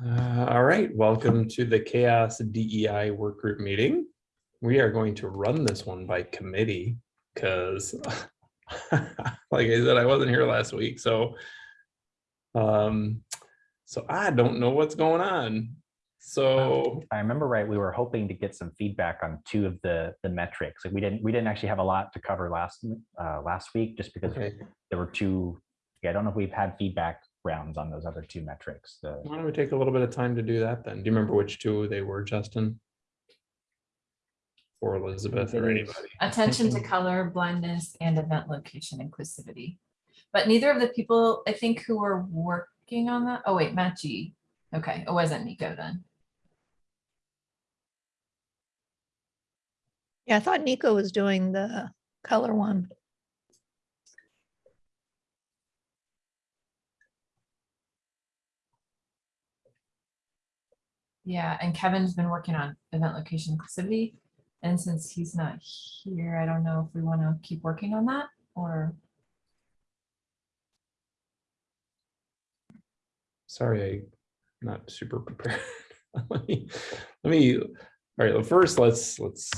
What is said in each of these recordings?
Uh, all right, welcome to the CHAOSS DEI work group meeting. We are going to run this one by committee because like I said, I wasn't here last week, so um, so I don't know what's going on. So If I remember right, we were hoping to get some feedback on two of the the metrics. Like we didn't we didn't actually have a lot to cover last uh, last week just because okay, there were two. Yeah, I don't know if we've had feedback rounds on those other two metrics. The why don't we take a little bit of time to do that then? Do you remember which two they were, Justin? Or Elizabeth or anybody? attention to color, blindness, and event location inclusivity. But neither of the people, I think, who were working on that, oh wait, Matt G. Okay, it wasn't Nico then. Yeah, I thought Nico was doing the color one. Yeah, and Kevin's been working on event location inclusivity. And since he's not here, I don't know if we want to keep working on that or, Sorry, I'm not super prepared. Let me, let me, all right, well, first, let's, let's.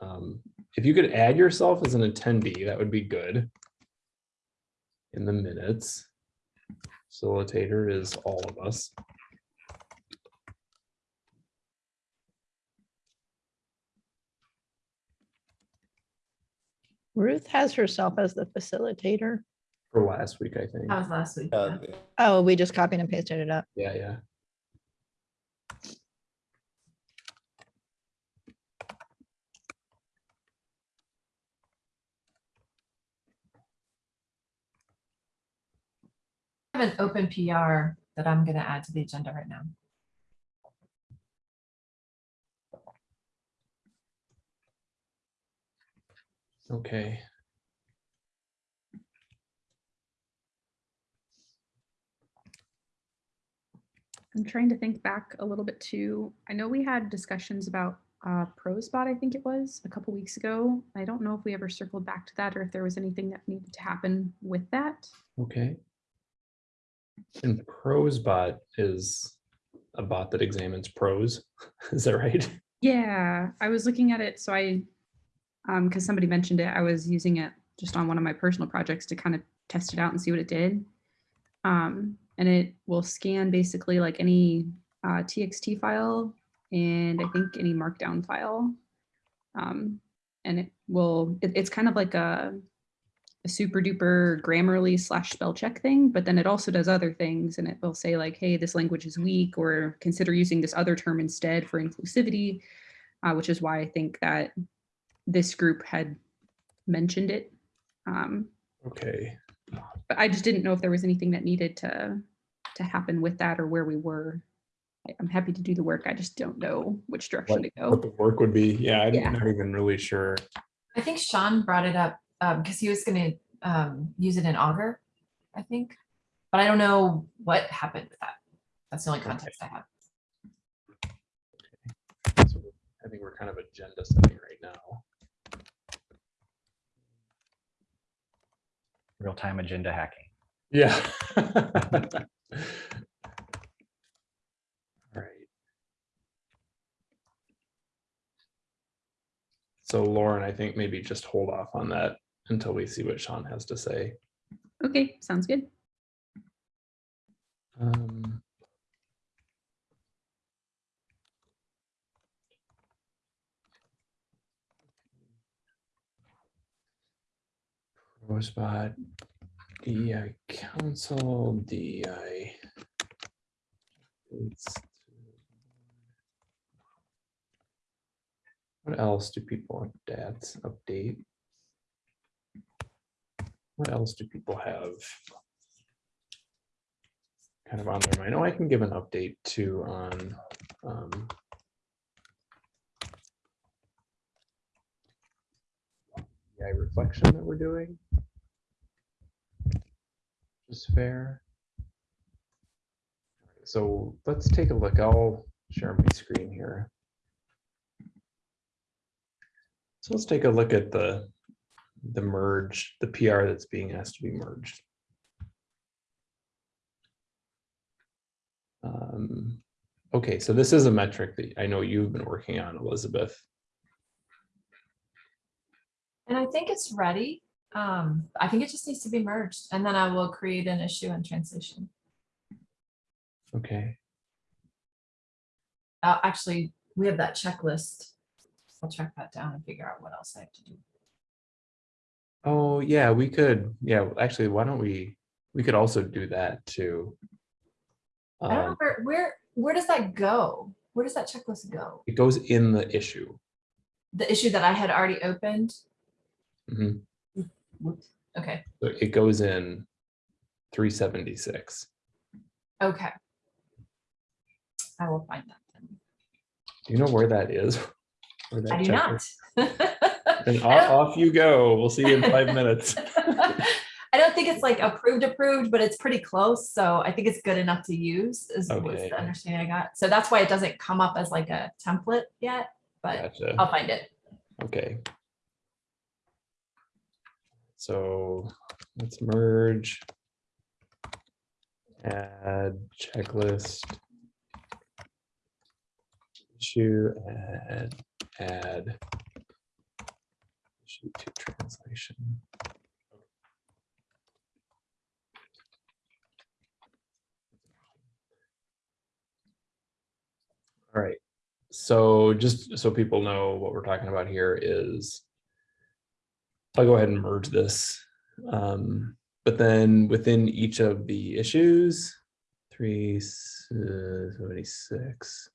um, If you could add yourself as an attendee, that would be good. In the minutes. Facilitator is all of us. Ruth has herself as the facilitator. For last week, I think. that was last week. Uh, yeah. Oh, we just copied and pasted it up. Yeah, yeah. I have an open PR that I'm gonna add to the agenda right now. Okay. I'm trying to think back a little bit too. I know we had discussions about uh, Prozbot, I think it was, a couple weeks ago. I don't know if we ever circled back to that or if there was anything that needed to happen with that. Okay. And Prosbot is a bot that examines prose. Is that right? Yeah, I was looking at it, so I, um, because somebody mentioned it, I was using it just on one of my personal projects to kind of test it out and see what it did. Um, and it will scan basically like any uh, TXT file and I think any markdown file. Um, and it will, it- it's kind of like a, a super duper Grammarly slash spell check thing, but then it also does other things and it will say like, hey, this language is weak or consider using this other term instead for inclusivity, uh, which is why I think that this group had mentioned it. Um, Okay, but I just didn't know if there was anything that needed to to happen with that or where we were. I- I'm happy to do the work. I just don't know which direction to go. what go. the work would be. Yeah, I'm Yeah. not even really sure. I think Sean brought it up um because he was gonna um use it in Augur, I think. But I don't know what happened with that. That's the only context I have. So I think we're kind of agenda setting right now. Real-time agenda hacking. Yeah. All right. So Lauren, I think maybe just hold off on that until we see what Sean has to say. Okay, sounds good. Um, Rosebud, DEI Council, DEI. What else do people stats update? What else do people have? Kind of on their mind. Oh, I can give an update too on. um, reflection that we're doing. Is fair. So let's take a look. I'll share my screen here. So let's take a look at the, the merge, the PR that's being asked to be merged. Um, okay, so this is a metric that I know you've been working on, Elizabeth. And I think it's ready. Um, I think it just needs to be merged and then I will create an issue and translation. Okay, Uh, actually, we have that checklist. I'll track that down and figure out what else I have to do. oh, yeah, we could, yeah, actually, why don't we, we could also do that too. I don't know Um, where, where, where does that go? Where does that checklist go? It goes in the issue. The issue that I had already opened? Mhm. Whoops. Okay, So It goes in three seventy-six. okay. I will find that then. Do you know where that is? Where that I do not. And off, off you go. We'll see you in five minutes. I don't think it's like approved, approved, but it's pretty close. So I think it's good enough to use is was Okay. the understanding I got. So that's why it doesn't come up as like a template yet, but Gotcha. I'll find it. Okay. So let's merge. Add checklist. Issue, add, add. Issue to translation. All right, so just so people know what we're talking about here is I'll go ahead and merge this. Um, but then within each of the issues, three seventy-six.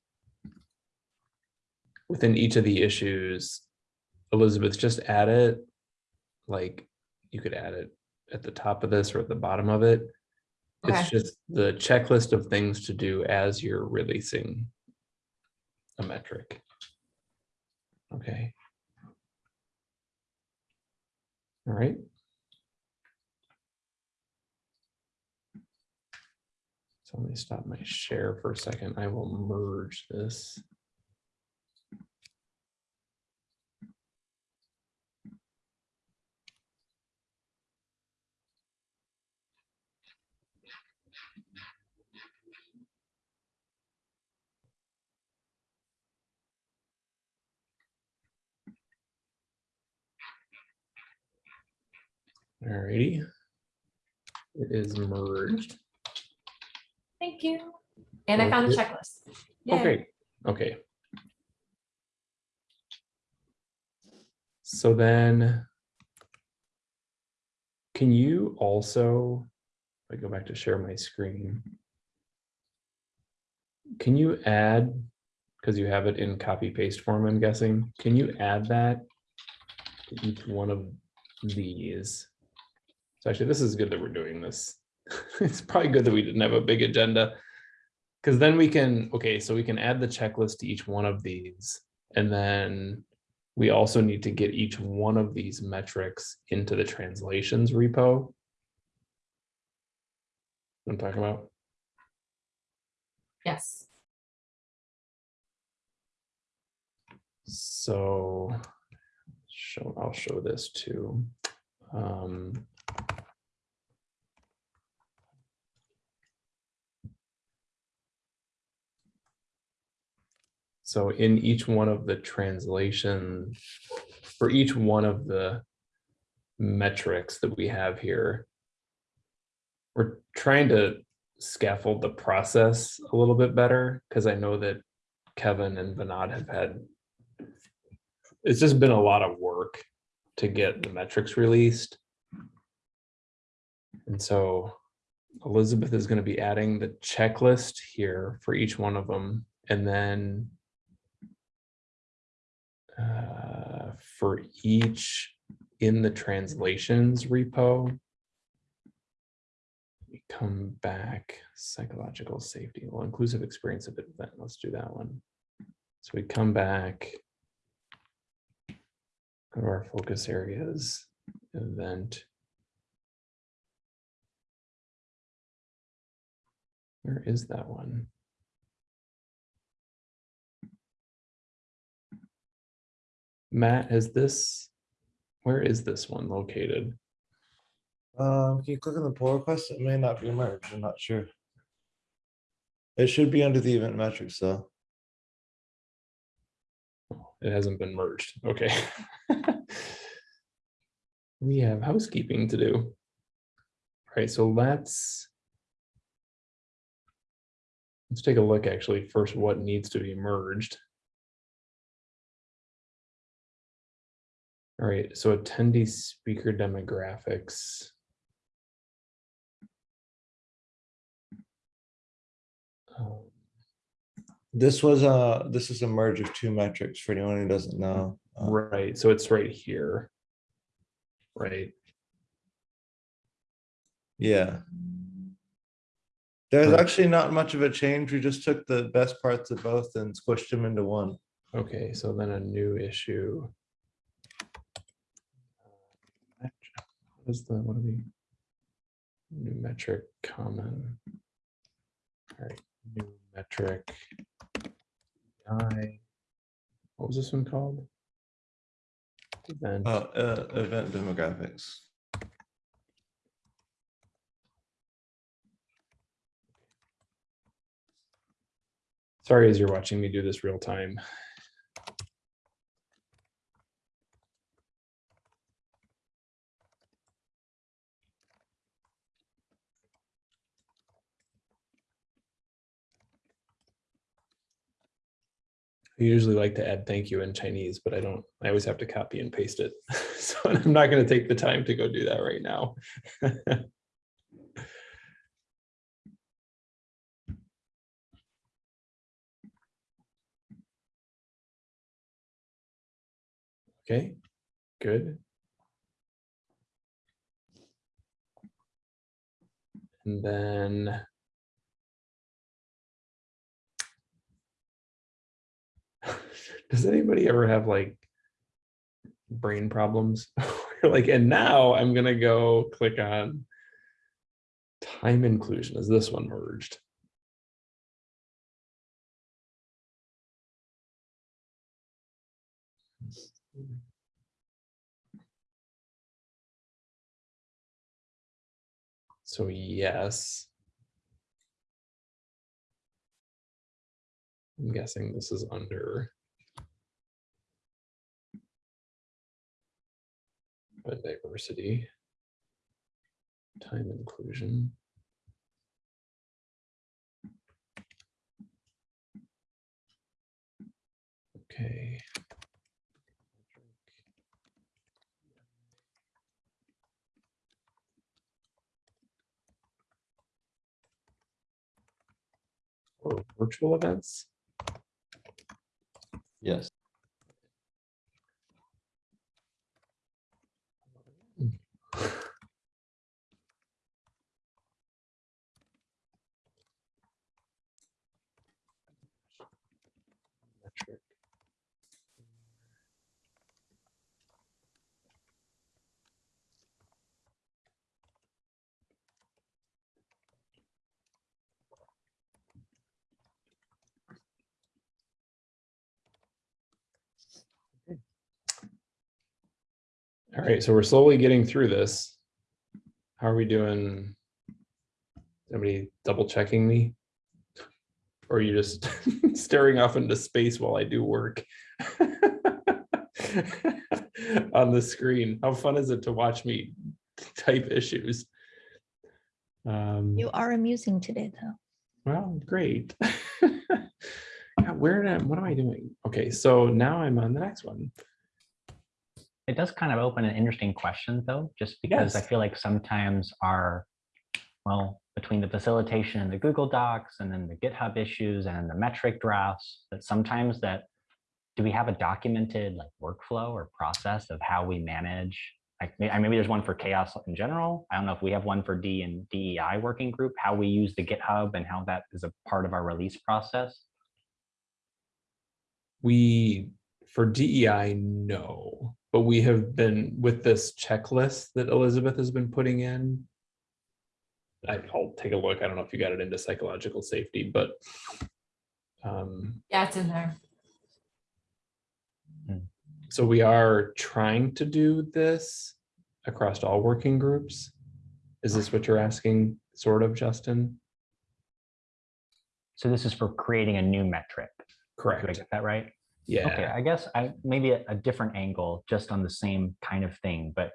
Within each of the issues, Elizabeth, just add it. Like, you could add it at the top of this or at the bottom of it. Okay. It's just the checklist of things to do as you're releasing a metric. Okay. All right. So let me stop my share for a second. I will merge this. Alrighty. It is merged. Thank you. And I found the checklist. Oh, Yay. Okay, okay. So then. Can you also, if I go back to share my screen. Can you add, because you have it in copy paste form, I'm guessing, can you add that? to Each one of these. So actually, this is good that we're doing this. It's probably good that we didn't have a big agenda. Because then we can, okay, so we can add the checklist to each one of these. And then we also need to get each one of these metrics into the translations repo. I'm talking about. Yes. So show, I'll show this too. Um, So in each one of the translation, for each one of the metrics that we have here, we're trying to scaffold the process a little bit better, because I know that Kevin and Vinod have had it's just been a lot of work to get the metrics released. And so Elizabeth is going to be adding the checklist here for each one of them. And then uh, for each in the translations repo, we come back psychological safety, well, inclusive experience of event. Let's do that one. So we come back go to our focus areas, event. Where is that one? Matt, is this, where is this one located? Um, can you click on the pull request? It may not be merged. I'm not sure. It should be under the event metrics though. It hasn't been merged. Okay. We have housekeeping to do. All right, so let's. Let's take a look actually first what needs to be merged. All right, so attendee speaker demographics. Um, This was a, this is a merge of two metrics for anyone who doesn't know. Uh, Right, so it's right here. Right, Yeah. There's actually not much of a change. We just took the best parts of both and squished them into one. okay, so then a new issue. Is the, what are we? New metric common. All right, new metric. I. What was this one called? Event. Uh, uh, event demographics. Sorry, as you're watching me do this real time. I usually like to add thank you in Chinese, but I don't, I always have to copy and paste it. So I'm not going to take the time to go do that right now. Okay, good. And then. Does anybody ever have like brain problems? Like, and now I'm gonna go click on time inclusion. Is this one merged? So yes. I'm guessing this is under. But diversity. Time inclusion. Okay. Or virtual events. Metric. All right, so we're slowly getting through this. How are we doing? Somebody double checking me? Or are you just staring off into space while I do work? On the screen, how fun is it to watch me type issues? Um, You are amusing today, though. well, great. God, Where, I- what am I doing? Okay, so now I'm on the next one. It does kind of open an interesting question though, just because I feel like sometimes our, well, between the facilitation and the Google Docs and then the GitHub issues and the metric drafts, that sometimes that, do we have a documented like workflow or process of how we manage? Like, I- maybe there's one for CHAOSS in general. I don't know if we have one for D and DEI working group, how we use the GitHub and how that is a part of our release process. We, for DEI, no, but we have been with this checklist that Elizabeth has been putting in. I- I'll take a look. I don't know if you got it into psychological safety, but um, Yeah, it's in there. so we are trying to do this across all working groups. Is this what you're asking, sort of, Justin? So this is for creating a new metric. Correct. Do I Correct. get that right? Okay, I guess I, maybe a, a different angle, just on the same kind of thing, but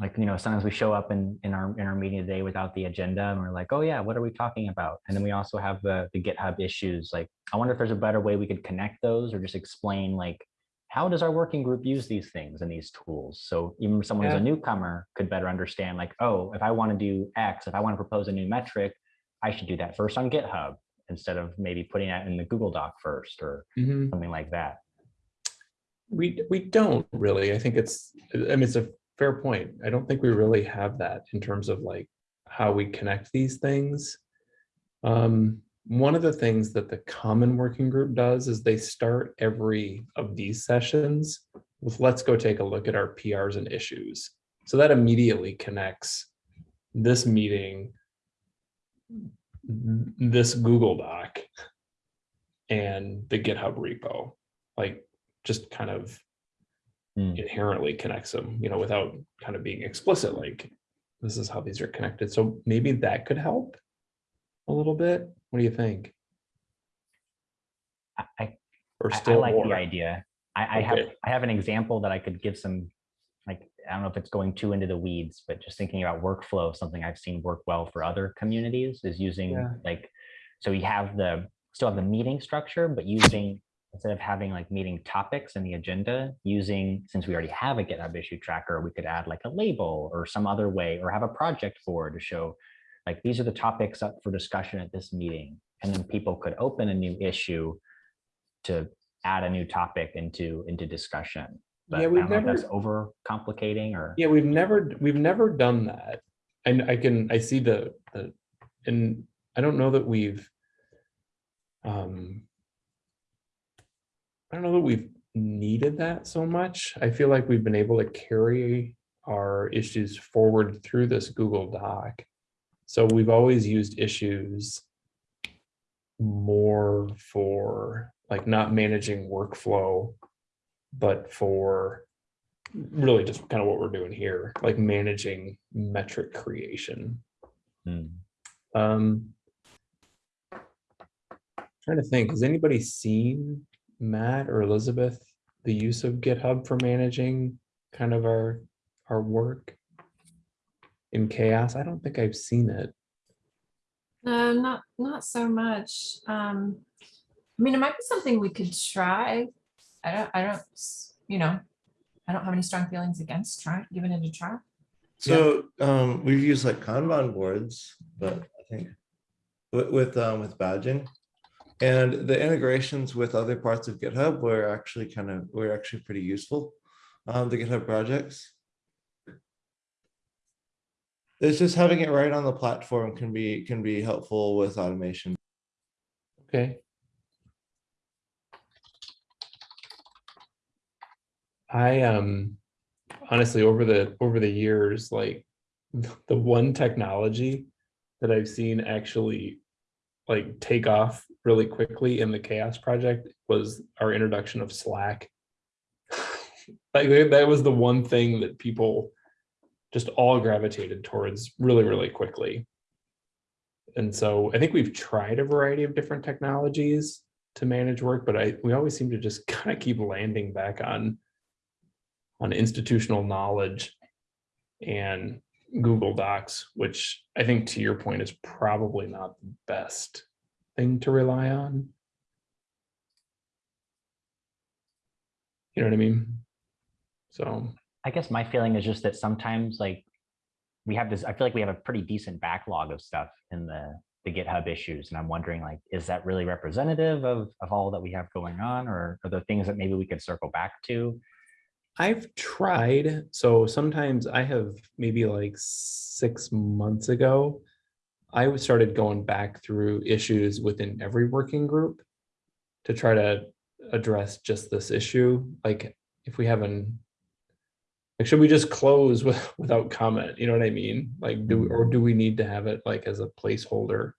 like, you know, sometimes we show up in, in our, in our meeting today without the agenda and we're like, oh yeah, what are we talking about? And then we also have the, the GitHub issues. Like, I wonder if there's a better way we could connect those or just explain like, how does our working group use these things and these tools? So even someone who's a newcomer could better understand like, oh, if I want to do X, if I want to propose a new metric, I should do that first on GitHub instead of maybe putting that in the Google Doc first or Mhm. something like that. we, we don't really, I think it's, I mean, it's a fair point. I don't think we really have that in terms of like how we connect these things. Um, one of the things that the common working group does is they start every of these sessions with, let's go take a look at our PRs and issues. So that immediately connects this meeting, this Google Doc, and the GitHub repo. Like, just kind of Hmm. inherently connects them, you know, without kind of being explicit, like, this is how these are connected. So maybe that could help a little bit. What do you think? I, I Or I, I still like the idea. I, I have I have an example that I could give some I don't know if it's going too into the weeds, but just thinking about workflow, something I've seen work well for other communities is using Yeah. like so you have the still have the meeting structure, but using instead of having like meeting topics in the agenda, using since we already have a GitHub issue tracker, we could add like a label or some other way or have a project board to show like these are the topics up for discussion at this meeting. And then people could open a new issue to add a new topic into into discussion. But Yeah, we've if that's never- over complicating or Yeah, we've never, we've never done that. And I can, I see the, the, and I don't know that we've. Um. I don't know that we've needed that so much. I feel like we've been able to carry our issues forward through this Google Doc. So we've always used issues. More for like not managing workflow. But for really just kind of what we're doing here, like managing metric creation. Hmm. Um. Trying to think, has anybody seen Matt or Elizabeth, the use of GitHub for managing kind of our, our work? In CHAOSS? I don't think I've seen it. No, not, not so much. Um, I mean, it might be something we could try. I don't, I don't, you know, I don't have any strong feelings against trying, giving it a try. So um, we've used like Kanban boards, but I think with with um, with badging and the integrations with other parts of GitHub were actually kind of were actually pretty useful. Um, the GitHub projects. It's just having it right on the platform can be can be helpful with automation. Okay. I um honestly over the over the years, like the one technology that I've seen actually like take off really quickly in the CHAOSS project was our introduction of Slack. Like that was the one thing that people just all gravitated towards really, really quickly. And so I think we've tried a variety of different technologies to manage work, but I, we always seem to just kind of keep landing back on on institutional knowledge and Google Docs, which I think to your point is probably not the best thing to rely on. You know what I mean? So, I guess my feeling is just that sometimes like we have this, I feel like we have a pretty decent backlog of stuff in the the GitHub issues. And I'm wondering like, is that really representative of of all that we have going on or are there things that maybe we could circle back to? I've tried, so sometimes I have maybe like six months ago, I started going back through issues within every working group to try to address just this issue, like if we haven't, like, should we just close with, without comment, you know what I mean? Like, do, or do we need to have it like as a placeholder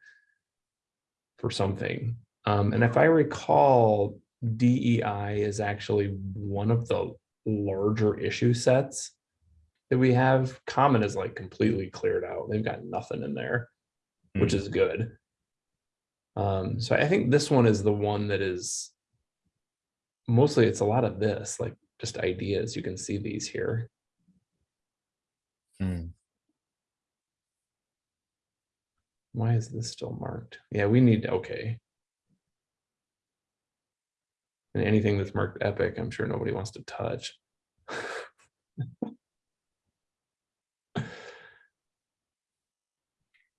for something? Um, and if I recall, DEI is actually one of the larger issue sets that we have. Common is like completely cleared out. They've got nothing in there, which Hmm. is good. Um, so I think this one is the one that is mostly it's a lot of this, like just ideas. You can see these here. Hmm. Why is this still marked? Yeah, we need, okay. And anything that's marked epic, I'm sure nobody wants to touch.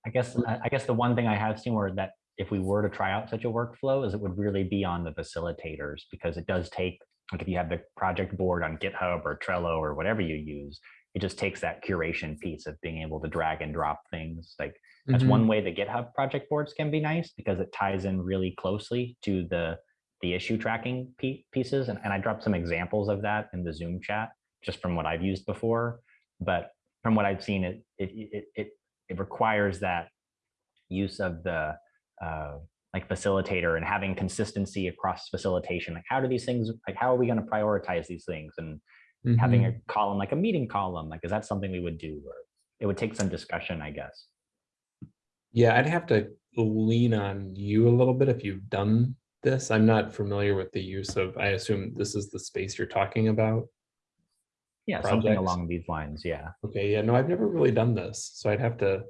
I guess, I guess the one thing I have seen where that if we were to try out such a workflow is it would really be on the facilitators because it does take, like if you have the project board on GitHub or Trello or whatever you use, it just takes that curation piece of being able to drag and drop things. Like that's Mhm. one way the GitHub project boards can be nice because it ties in really closely to the the issue tracking pieces. And, and I dropped some examples of that in the Zoom chat, just from what I've used before. But from what I've seen, it it it it, it requires that use of the uh, like facilitator and having consistency across facilitation. Like how do these things like how are we going to prioritize these things and having Mhm. a column like a meeting column like is that something we would do or it would take some discussion I guess. Yeah, I'd have to lean on you a little bit if you've done this. I'm not familiar with the use of, I assume this is the space you're talking about. Yeah, something along these lines. Yeah. Okay, yeah, no, I've never really done this, so I'd have to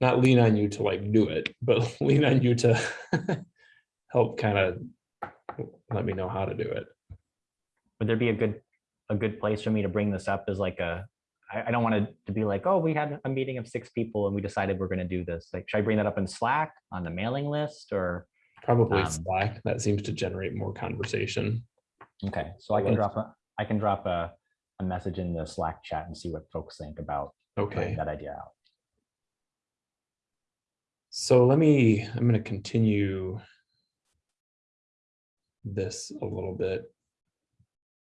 not lean on you to like do it, but lean on you to help kind of let me know how to do it. would there be a good a good place for me to bring this up as like a I, I don't want it to be like oh we had a meeting of six people and we decided we're going to do this like should I bring that up in Slack on the mailing list or Probably Um, Slack, that seems to generate more conversation. okay so I can drop a I can drop a, a message in the Slack chat and see what folks think about Okay, that idea out so let me, I'm gonna continue this a little bit.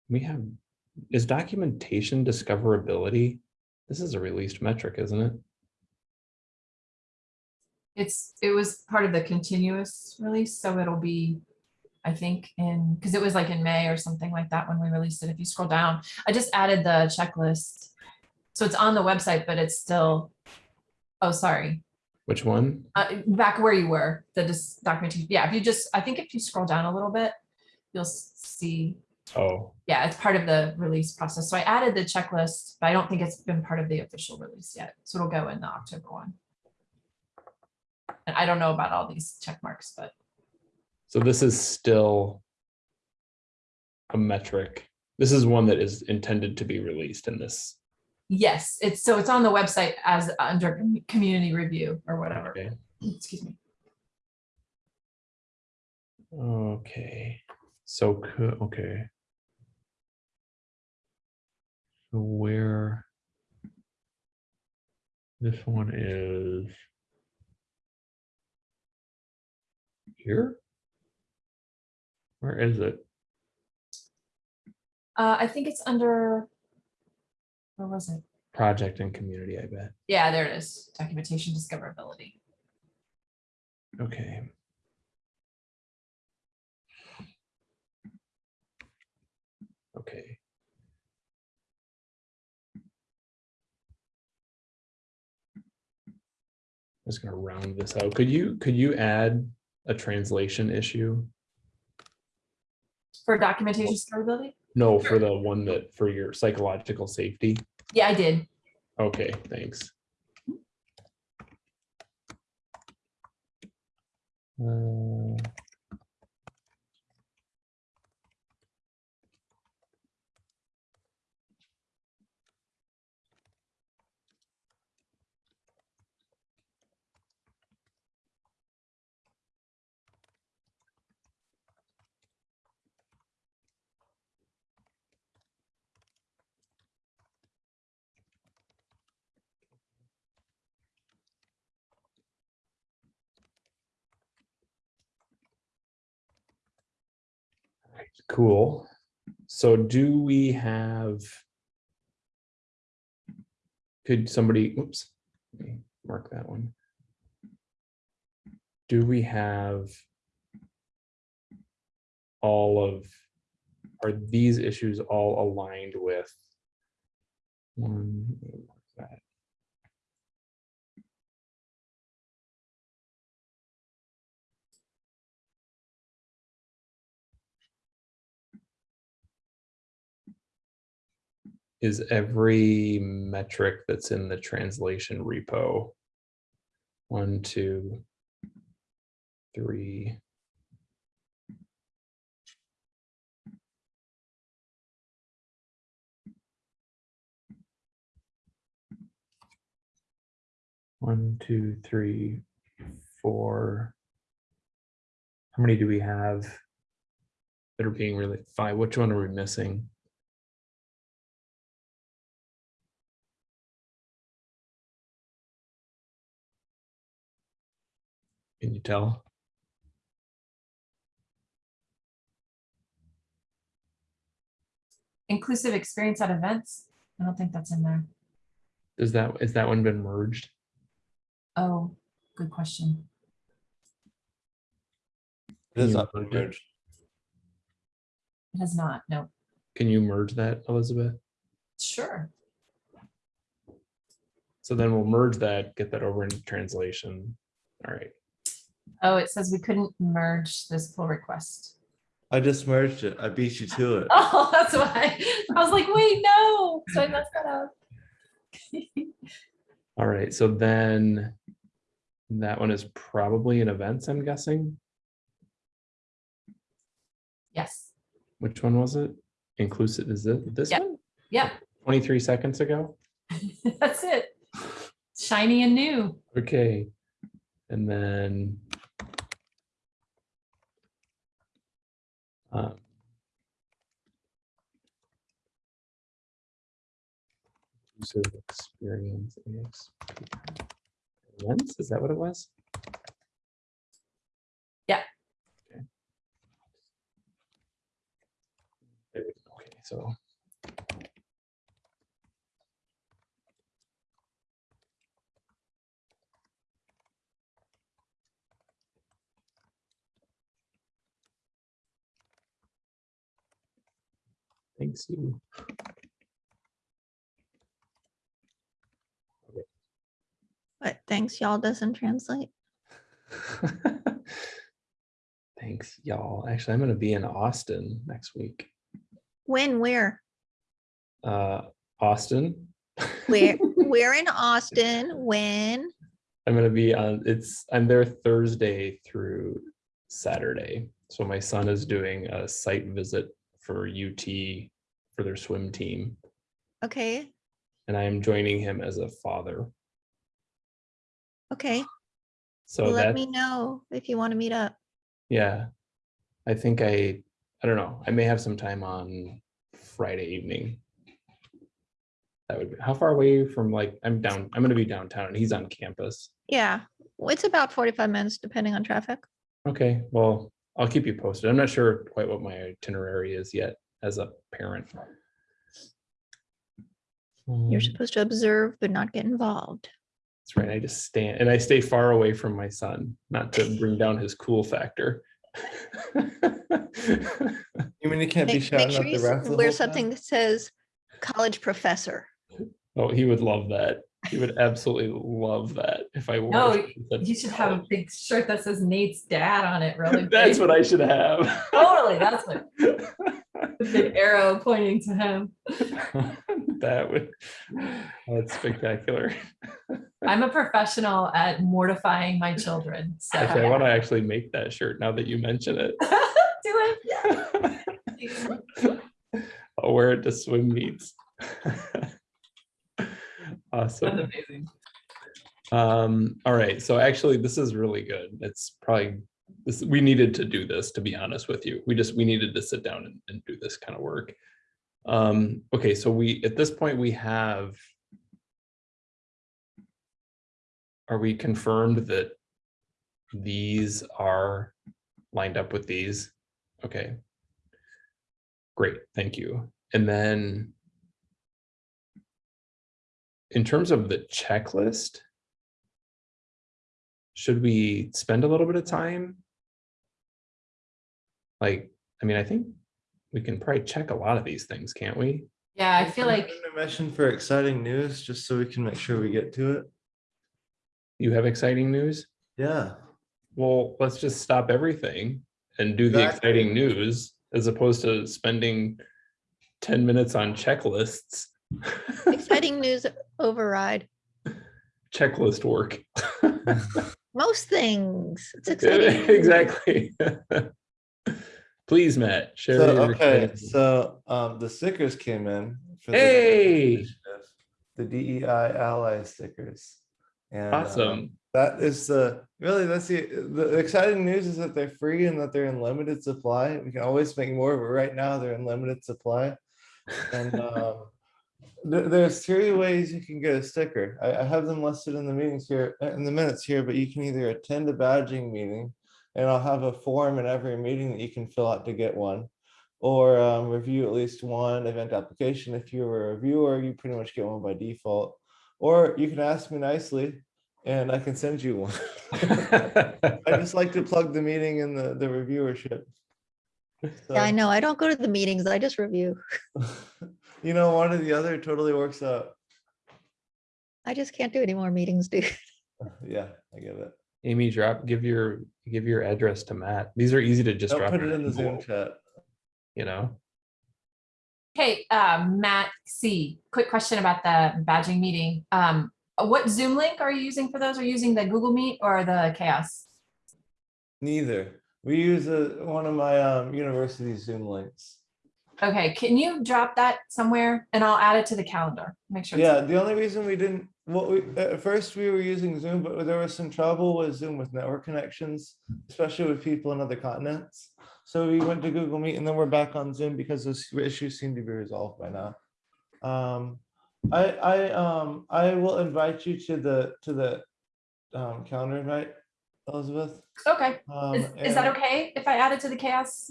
We have, is documentation discoverability? This is a released metric, isn't it? It's, it was part of the continuous release, so it'll be, I think, in, because it was like in May or something like that when we released it. If you scroll down, I just added the checklist. So it's on the website, but it's still, oh, sorry, Which one? uh, back where you were, the dis- documentation. Yeah, if you just, I think if you scroll down a little bit, you'll see, Oh, yeah, it's part of the release process. So I added the checklist, but I don't think it's been part of the official release yet. So it'll go in the October one. And I don't know about all these check marks, but so this is still a metric. This is one that is intended to be released in this. yes, it's, so it's on the website as under community review or whatever. Okay. Excuse me. Okay, so, okay. So where? This one is. Here? Where is it? Uh, I think it's under, where was it? Project and community, I bet. Yeah, there it is. Documentation discoverability. Okay. Okay. I'm Just gonna round this out. Could you, could you add a translation issue? For documentation discoverability? No, for the one that, for your psychological safety. Yeah, I did. Okay, thanks. Uh, Cool. So do we have? Could somebody, oops, let me mark that one. Do we have? All of, are these issues all aligned with? One, is every metric that's in the translation repo. One, two, three. One, two, three, four. How many do we have? That are being really, five, which one are we missing? Can you tell? Inclusive experience at events. I don't think that's in there. Is that, is that one been merged? Oh, good question. It is You not merged merged. It has not, no. Can you merge that, Elizabeth? Sure. So then we'll merge that, get that over into translation. All right, Oh, it says we couldn't merge this pull request. I just merged it. I beat you to it. Oh, that's why. I was like, wait, no. So I messed that up. all right, so then that one is probably in events, I'm guessing. Yes. Which one was it? Inclusive, is it this Yep. one? Yep. 23 seconds ago? That's it. Shiny and new. Okay, and then. Um, Inclusive experience. Events, is that what it was? Yeah. Okay. There we go. Okay, so. Thanks you. But thanks, y'all doesn't translate. Thanks, y'all. Actually, I'm gonna be in Austin next week. When, where? Uh, Austin. Where, we're in Austin, when? I'm gonna be on, it's, I'm there Thursday through Saturday. So my son is doing a site visit for UT for their swim team. Okay, And I am joining him as a father. okay. So Let me know if you want to meet up. yeah. I think I, I don't know, I may have some time on Friday evening. That would be, how far away from like, I'm down, I'm gonna be downtown and he's on campus. Yeah, it's about 45 minutes depending on traffic. Okay, well, I'll keep you posted. I'm not sure quite what my itinerary is yet as a parent. You're Um, supposed to observe but not get involved. That's right. I just stand and I stay far away from my son, not to bring down his cool factor. You mean you can't be Make, make shouting sure out you the s- ref the wear something time? that says college professor. Oh, he would love that. He would absolutely love that if I wore. No, You should have a big shirt that says Nate's dad on it, really. That's what I should have. Totally, that's what, the big arrow pointing to him. That would, that's spectacular. I'm a professional at mortifying my children, so. Actually, I want to actually make that shirt now that you mention it. Do it, yeah. I'll wear it to swim meets. That's Awesome. amazing. Um, all right, so actually, this is really good. It's probably, this, we needed to do this, to be honest with you. We just, we needed to sit down and, and do this kind of work. Um, okay, so we, at this point, we have are we confirmed that these are lined up with these? Okay. Great, thank you. And then in terms of the checklist, should we spend a little bit of time? Like, I mean, I think we can probably check a lot of these things, can't we? Yeah, I feel like, Mention for exciting news, just so we can make sure we get to it. You have exciting news? Yeah. Well, let's just stop everything and do the exciting news as opposed to spending ten minutes on checklists Exciting news override. Checklist work. Most things. It's exciting. news. Exactly. Please, Matt, share. So, okay, so, um, the stickers came in. for the Hey! initiative, The DEI ally stickers. And, um, Awesome. That is the, really, that's the, the exciting news is that they're free and that they're in limited supply. We can always make more, but right now they're in limited supply. And, um, there- there's three ways you can get a sticker. I, I have them listed in the meetings here, uh, in the minutes here, but you can either attend a badging meeting and I'll have a form in every meeting that you can fill out to get one. Or um, review at least one event application. If you're a reviewer, you pretty much get one by default. Or you can ask me nicely and I can send you one. I just like to plug the meeting in the, the reviewership. Yeah, I know. I don't go to the meetings. I just review. You know, one or the other totally works out. I just can't do any more meetings, dude. Yeah, I get it. Amy, drop, give your, give your address to Matt. These are easy to just Don't drop. put it in the Zoom chat. You know, Hey, um, Matt C, quick question about the badging meeting. Um, what Zoom link are you using for those? Are you using the Google Meet or the CHAOSS? Neither. We use a, one of my um, university Zoom links. Okay, can you drop that somewhere and I'll add it to the calendar? Make sure. Yeah, the only reason we didn't, what we, at first we were using Zoom, but there was some trouble with Zoom with network connections, especially with people in other continents. So we went to Google Meet and then we're back on Zoom because those issues seem to be resolved by now. Um, I, I, um, I will invite you to the, to the um, calendar invite, Elizabeth. Okay, Um, is, is that and- okay if I add it to the CHAOSS,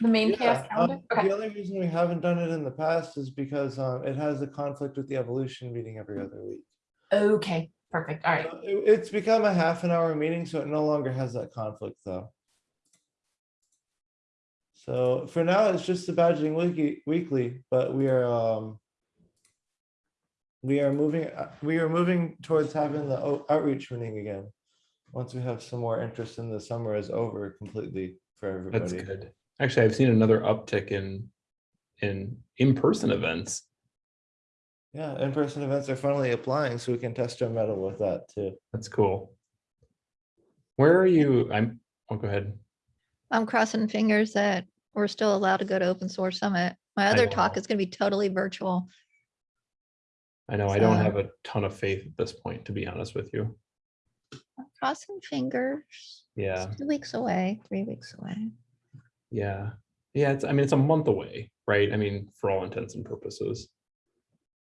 the main CHAOSS Yeah, calendar? um, Okay, The only reason we haven't done it in the past is because um, it has a conflict with the evolution meeting every other week. okay, perfect. All right. It- It's become a half an hour meeting, so it no longer has that conflict though. So for now, it's just the badging wiki weekly, but we are um. We are moving, uh, we are moving towards having the o- outreach meeting again. Once we have some more interest in the summer is over completely for everybody. that's everybody. good. Actually, I've seen another uptick in, in in-person events. Yeah, in-person events are finally applying, so we can test our metal with that too. That's cool. Where are you? I'm, oh, go ahead. I'm crossing fingers that we're still allowed to go to open source summit. My other talk is gonna be totally virtual. I know I don't have a ton of faith at this point, to be honest with you. Crossing fingers. Yeah, Two weeks away, three weeks away. yeah. Yeah, it's, I mean, it's a month away, right? I mean, for all intents and purposes.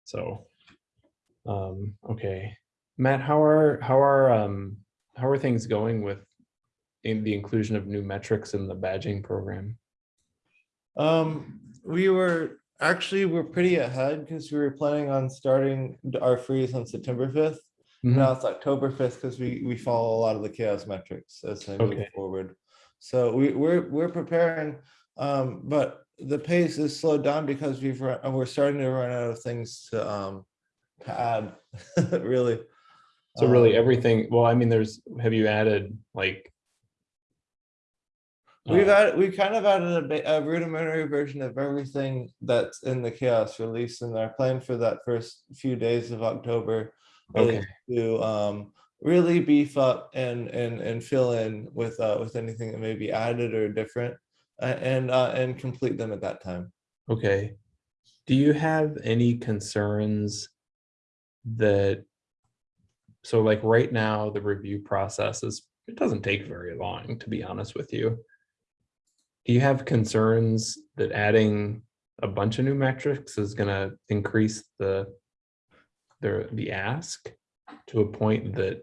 So, um, okay. Matt, how are, how are, um, how are things going with in the inclusion of new metrics in the badging program? Um, we were, actually, we're pretty ahead because we were planning on starting our freeze on September Now it's October fifth because we, we follow a lot of the CHAOSS metrics as they move Okay. forward. So we, we're, we're preparing, um, but the pace is slowed down because we've, run- we're starting to run out of things to, um, to add, really. So really Um, everything, well, I mean, there's, have you added like? We've uh, added, we kind of added a a rudimentary version of everything that's in the CHAOSS release and our plan for that first few days of October. Okay. To um, really beef up and, and, and fill in with, uh, with anything that may be added or different. And, uh, and complete them at that time. Okay. Do you have any concerns that, so like right now, the review process is, it doesn't take very long, to be honest with you. Do you have concerns that adding a bunch of new metrics is gonna increase the, the, the ask to a point that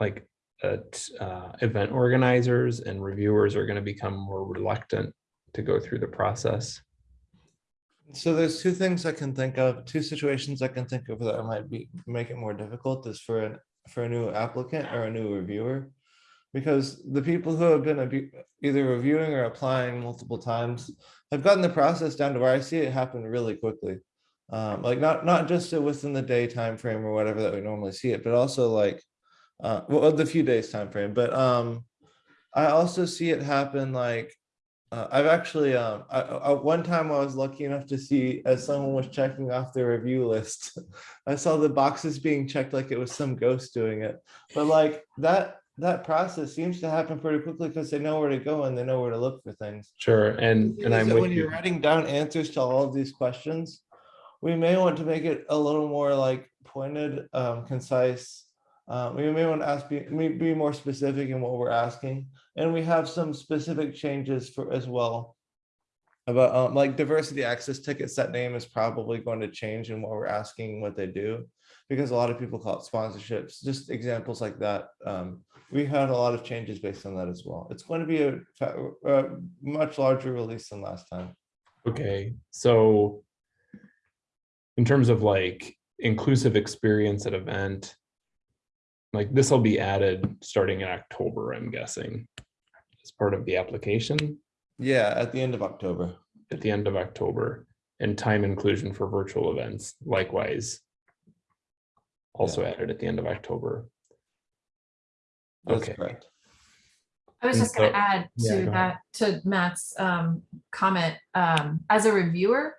like, uh, uh, event organizers and reviewers are gonna become more reluctant to go through the process? So there's two things I can think of, two situations I can think of that might be, make it more difficult is for an, for a new applicant or a new reviewer. Because the people who have been either reviewing or applying multiple times have gotten the process down to where I see it happen really quickly. Um, like not, not just within the day time frame or whatever that we normally see it, but also like, uh, well, the few days time frame. but, um, I also see it happen like Uh, I've actually, um, I, I, one time I was lucky enough to see as someone was checking off their review list, I saw the boxes being checked like it was some ghost doing it. But like that, that process seems to happen pretty quickly because they know where to go and they know where to look for things. Sure, and, and Is I'm with When you're writing down answers to all of these questions, we may want to make it a little more like pointed, um, concise. Uh, we may want to ask, be, be more specific in what we're asking, and we have some specific changes for as well. About, um, like diversity access ticket set name is probably going to change in what we're asking what they do. Because a lot of people call it sponsorships, just examples like that. Um, we had a lot of changes based on that as well. It's going to be a, a much larger release than last time. Okay, so in terms of like inclusive experience at event, like this will be added starting in October, I'm guessing, as part of the application Yeah, at the end of October. at the end of October and time inclusion for virtual events likewise. Also added at the end of October. That's Okay. correct. I was just gonna add to go ahead. that, to Matt's um comment, um, as a reviewer,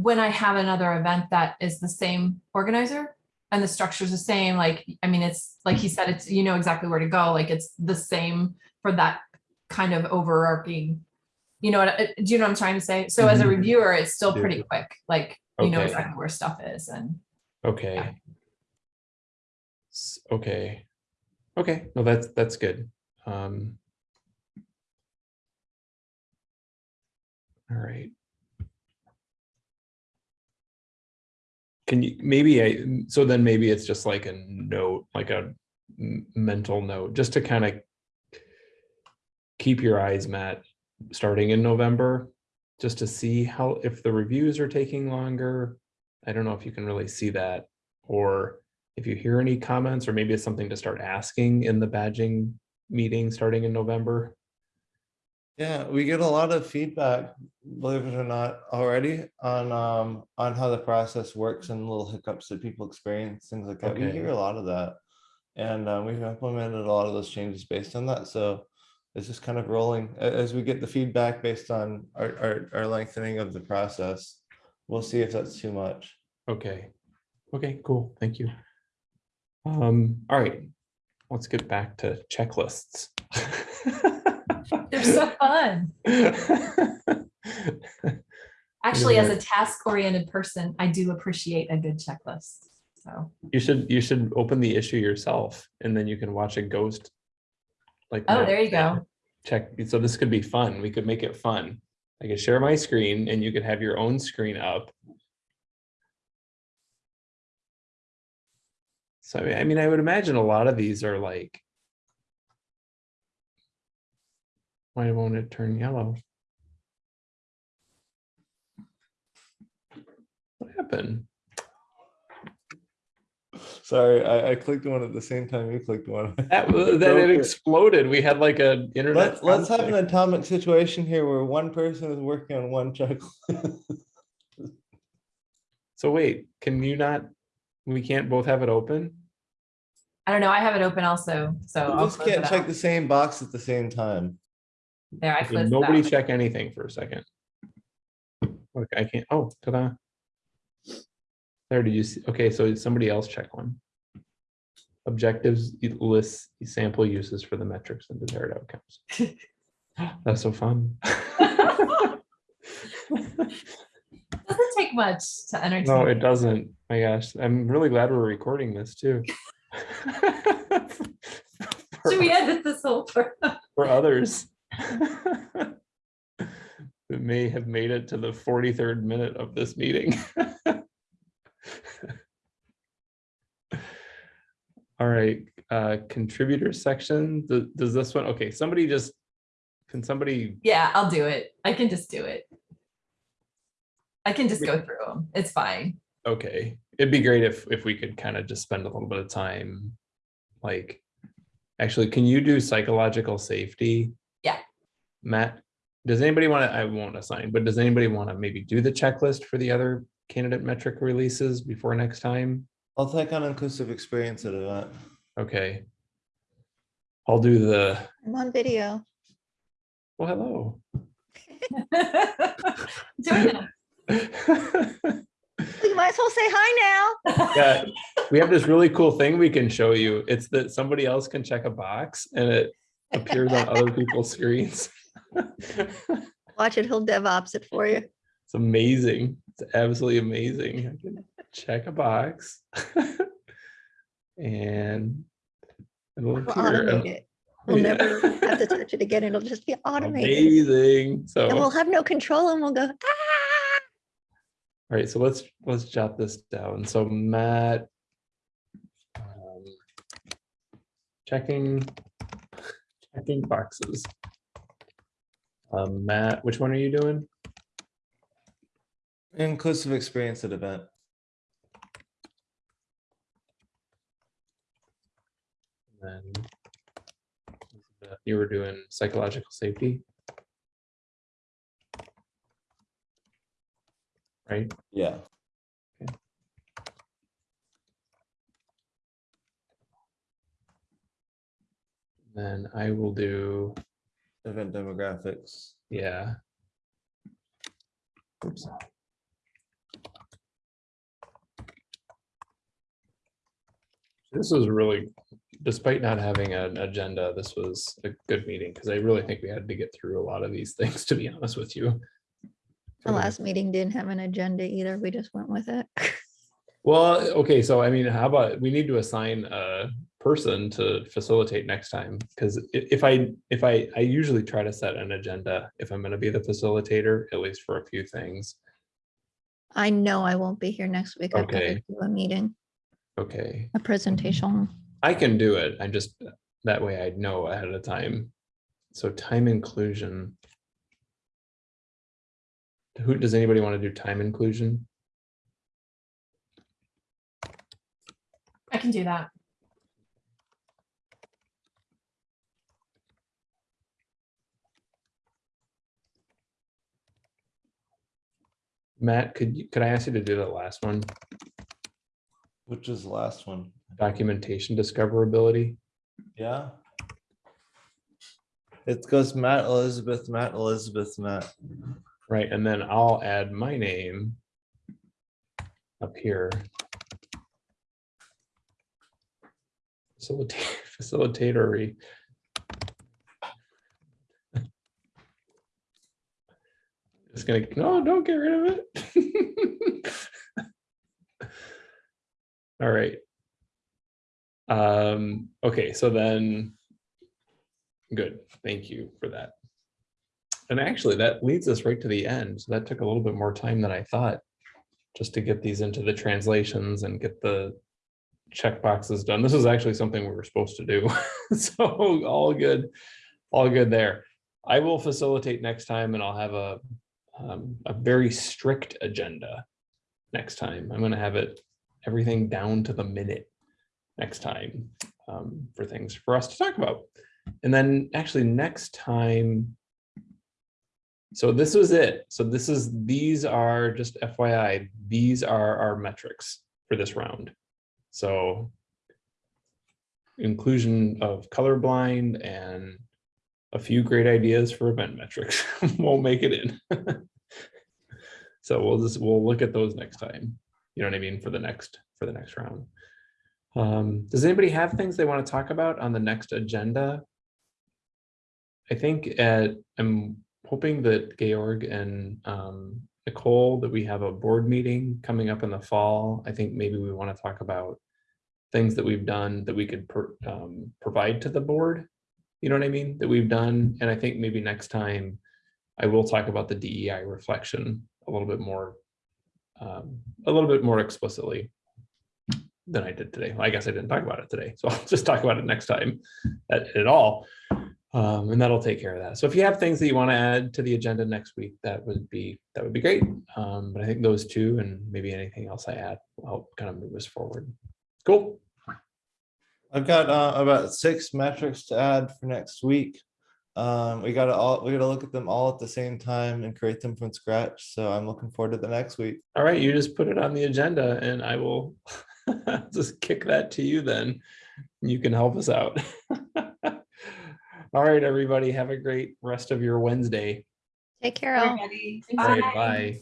when I have another event that is the same organizer and the structure's the same, like, I mean, it's, like he said, it's, you know exactly where to go, like, it's the same for that kind of overarching, you know, what? uh, do you know what I'm trying to say? So as a Mhm. reviewer, it's still pretty quick, like, you know Okay. exactly where stuff is and Okay. S- Okay. Okay, no, that's, that's good. Um. All right. Can you, maybe I, so then maybe it's just like a note, like a mental note, just to kind of keep your eyes, met starting in November, just to see how, if the reviews are taking longer. I don't know if you can really see that, or if you hear any comments, or maybe it's something to start asking in the badging meeting starting in November. Yeah, we get a lot of feedback, believe it or not, already on um on how the process works and little hiccups that people experience, things like that. We hear a lot of that. And uh, we've implemented a lot of those changes based on that. So it's just kind of rolling as we get the feedback based on our our, our lengthening of the process. We'll see if that's too much. Okay, okay, cool, thank you. Um, all right, let's get back to checklists. they're so fun. Actually, as a task oriented person, I do appreciate a good checklist, so. You should, you should open the issue yourself and then you can watch a ghost. Like. Oh, there you go. Check, so this could be fun. We could make it fun. I could share my screen and you could have your own screen up. So I mean, I mean, I would imagine a lot of these are like. Why won't it turn yellow? What happened? Sorry, I, I clicked one at the same time you clicked one. That, w- then it exploded. We had like a internet. Let, let's have an conflict. atomic situation here where one person is working on one checklist. So wait, can you not, we can't both have it open? I don't know, I have it open also, so. You I'll just close can't it check out. the same box at the same time. There, I Nobody out. check anything for a second. Look, I can't, oh, ta-da. There, did you see, okay, so somebody else check one. Objectives lists sample uses for the metrics and desired outcomes. That's so fun. Doesn't take much to entertain. No, it doesn't. My gosh, I'm really glad we're recording this too. Should we edit this whole? for others. That may have made it to the forty-third minute of this meeting. All right, uh, contributor section, Th- does this one, okay, somebody just, can somebody, Yeah, I'll do it. I can just do it. I can just go through them. It's fine. okay, it'd be great if, if we could kind of just spend a little bit of time. Like, actually, can you do psychological safety? Yeah. Matt, does anybody want to, I won't assign, but does anybody want to maybe do the checklist for the other candidate metric releases before next time? I'll take on inclusive experience at event. Okay. I'll do the, I'm on video. well, hello. Doing it. You might as well say hi now. Yeah, we have this really cool thing we can show you. It's that somebody else can check a box and it appears on other people's screens. Watch it, he'll DevOps it for you. It's amazing. It's absolutely amazing. I can check a box. And it'll We'll appear. automate it. We'll Yeah. never have to touch it again. It'll just be automated. Amazing. So And we'll have no control and we'll go, ah. all right, so let's, let's jot this down. So Matt. um, Checking, checking boxes. Um, Matt, which one are you doing? Inclusive experience at event. And then you were doing psychological safety. Right? Yeah. Then I will do, Event demographics. yeah. Oops. This was really, despite not having an agenda, this was a good meeting because I really think we had to get through a lot of these things, to be honest with you. The last meeting didn't have an agenda either. We just went with it. Well, okay, so I mean, how about, we need to assign a person to facilitate next time, because if I, if I, I usually try to set an agenda if I'm gonna be the facilitator, at least for a few things. I know I won't be here next week. I've got to Okay. do a meeting, Okay, a presentation. I can do it, I just, that way I know ahead of time. So time inclusion. Who, does anybody want to do time inclusion? I can do that. Matt, could you, could I ask you to do the last one? Which is the last one? Documentation discoverability? Yeah. It goes Matt, Elizabeth, Matt, Elizabeth, Matt. Right, and then I'll add my name up here. Facilitate, facilitatory. Just gonna, no, don't get rid of it. All right. Um, okay, so then. Good, thank you for that. And actually, that leads us right to the end. So that took a little bit more time than I thought. Just to get these into the translations and get the check boxes done. This is actually something we were supposed to do. So all good, all good there. I will facilitate next time and I'll have a, um, a very strict agenda next time. I'm gonna have it, everything down to the minute next time um, for things for us to talk about. And then actually next time, so this was it. So this is, these are just FYI, these are our metrics for this round. So inclusion of colorblind and a few great ideas for event metrics won't make it in. So we'll just, we'll look at those next time. You know what I mean? For the next, for the next round. Um, does anybody have things they want to talk about on the next agenda? I think at, I'm hoping that Georg and um, Nicole, that we have a board meeting coming up in the fall. I think maybe we want to talk about things that we've done that we could um, provide to the board. You know what I mean? That we've done. And I think maybe next time I will talk about the DEI reflection a little bit more, um, a little bit more explicitly than I did today. I guess I didn't talk about it today, so I'll just talk about it next time at, at all. Um, and that'll take care of that. So if you have things that you want to add to the agenda next week, that would be, that would be great. Um, but I think those two and maybe anything else I add will help kind of move us forward. Cool. I've got uh, about six metrics to add for next week. Um, we gotta all, we gotta look at them all at the same time and create them from scratch. So I'm looking forward to the next week. All right, you just put it on the agenda and I will just kick that to you then. You can help us out. All right, everybody, have a great rest of your Wednesday. Take care all. Everybody. All right, Bye. bye.